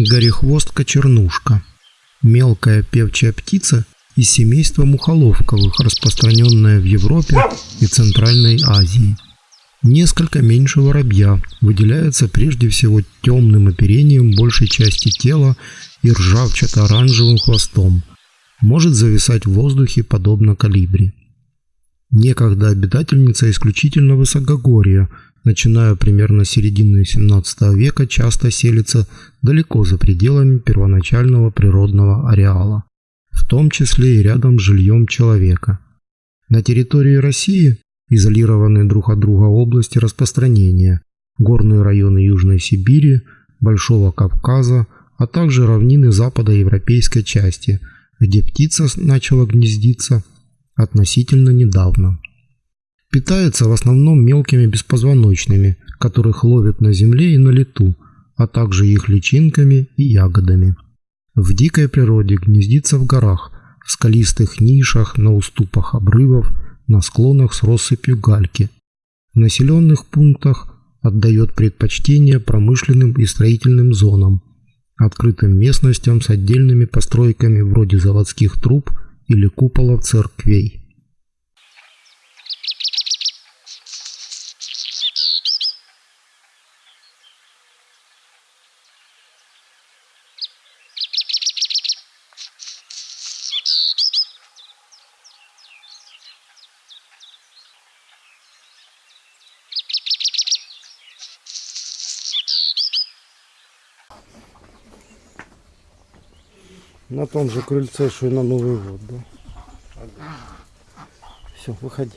Горехвостка-чернушка. Мелкая певчая птица из семейства мухоловковых, распространенная в Европе и Центральной Азии. Несколько меньше воробья, выделяется прежде всего темным оперением большей части тела и ржавчато-оранжевым хвостом. Может зависать в воздухе подобно калибри. Некогда обитательница исключительно высокогорья, начиная примерно с середины 17 века, часто селится далеко за пределами первоначального природного ареала, в том числе и рядом с жильем человека. На территории России изолированные друг от друга области распространения, горные районы Южной Сибири, Большого Кавказа, а также равнины западоевропейской части, где птица начала гнездиться относительно недавно. Питается в основном мелкими беспозвоночными, которых ловят на земле и на лету, а также их личинками и ягодами. В дикой природе гнездится в горах, в скалистых нишах, на уступах обрывов, на склонах с россыпью гальки. В населенных пунктах отдает предпочтение промышленным и строительным зонам, открытым местностям с отдельными постройками вроде заводских труб или куполов церквей. На том же крыльце, что и на Новый год, да? Все, выходи.